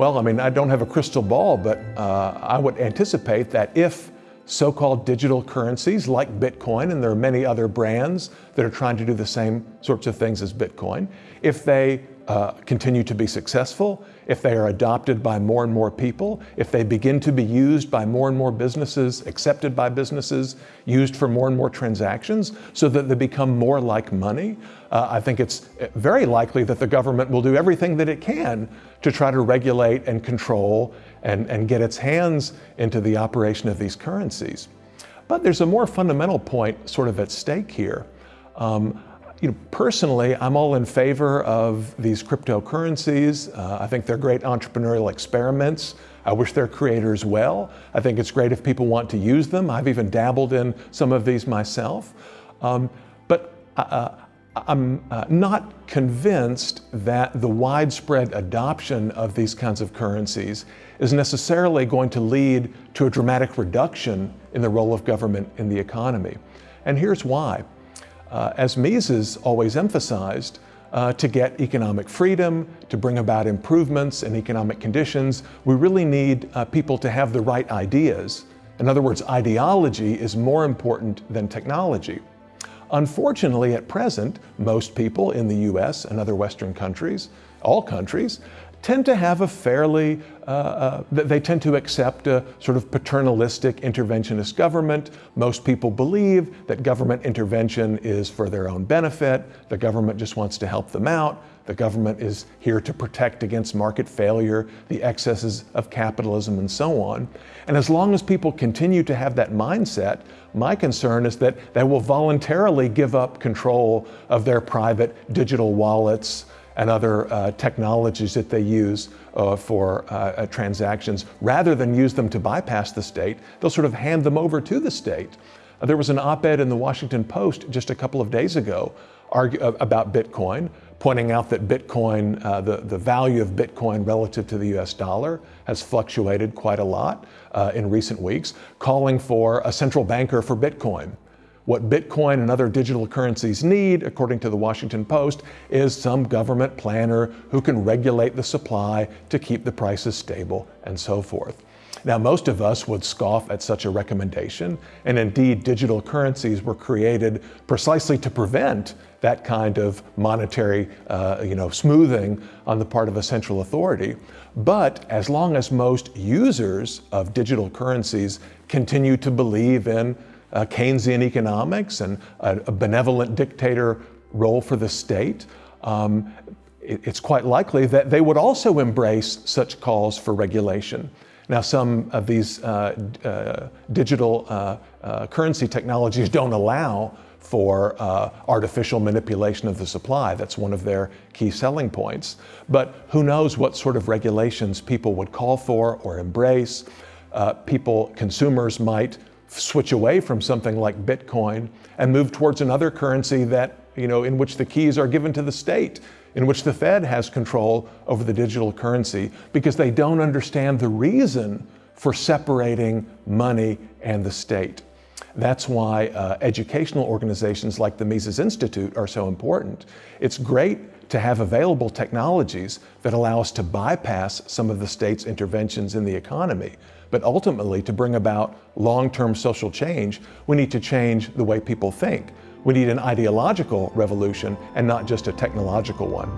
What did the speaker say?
Well, I mean, I don't have a crystal ball, but uh, I would anticipate that if so-called digital currencies like Bitcoin, and there are many other brands that are trying to do the same sorts of things as Bitcoin, if they uh, continue to be successful, if they are adopted by more and more people, if they begin to be used by more and more businesses, accepted by businesses, used for more and more transactions, so that they become more like money, uh, I think it's very likely that the government will do everything that it can to try to regulate and control and, and get its hands into the operation of these currencies. But there's a more fundamental point sort of at stake here. Um, you know, personally, I'm all in favor of these cryptocurrencies. Uh, I think they're great entrepreneurial experiments. I wish their creators well. I think it's great if people want to use them. I've even dabbled in some of these myself. Um, but uh, I'm uh, not convinced that the widespread adoption of these kinds of currencies is necessarily going to lead to a dramatic reduction in the role of government in the economy. And here's why. Uh, as Mises always emphasized, uh, to get economic freedom, to bring about improvements in economic conditions, we really need uh, people to have the right ideas. In other words, ideology is more important than technology. Unfortunately, at present, most people in the US and other Western countries, all countries, tend to have a fairly, uh, uh, they tend to accept a sort of paternalistic interventionist government. Most people believe that government intervention is for their own benefit. The government just wants to help them out. The government is here to protect against market failure, the excesses of capitalism, and so on. And as long as people continue to have that mindset, my concern is that they will voluntarily give up control of their private digital wallets, and other uh, technologies that they use uh, for uh, uh, transactions, rather than use them to bypass the state, they'll sort of hand them over to the state. Uh, there was an op-ed in the Washington Post just a couple of days ago uh, about Bitcoin, pointing out that Bitcoin, the, the value of Bitcoin relative to the US dollar has fluctuated quite a lot in recent weeks, calling for a central banker for Bitcoin. What Bitcoin and other digital currencies need, according to the Washington Post, is some government planner who can regulate the supply to keep the prices stable and so forth. Now, most of us would scoff at such a recommendation, and indeed, digital currencies were created precisely to prevent that kind of monetary uh, you know, smoothing on the part of a central authority. But as long as most users of digital currencies continue to believe in uh, Keynesian economics and a, a, benevolent dictator role for the state, um, it, it's quite likely that they would also embrace such calls for regulation. Now, some of these uh, uh, digital uh, uh, currency technologies don't allow for uh, artificial manipulation of the supply. That's one of their key selling points. But who knows what sort of regulations people would call for or embrace. people, consumers might switch away from something like Bitcoin and move towards another currency that, you know, in which the keys are given to the state, in which the Fed has control over the digital currency because they don't understand the reason for separating money and the state. That's why uh, educational organizations like the Mises Institute are so important. It's great to have available technologies that allow us to bypass some of the state's interventions in the economy. But ultimately, to bring about long-term social change, we need to change the way people think. We need an ideological revolution and not just a technological one.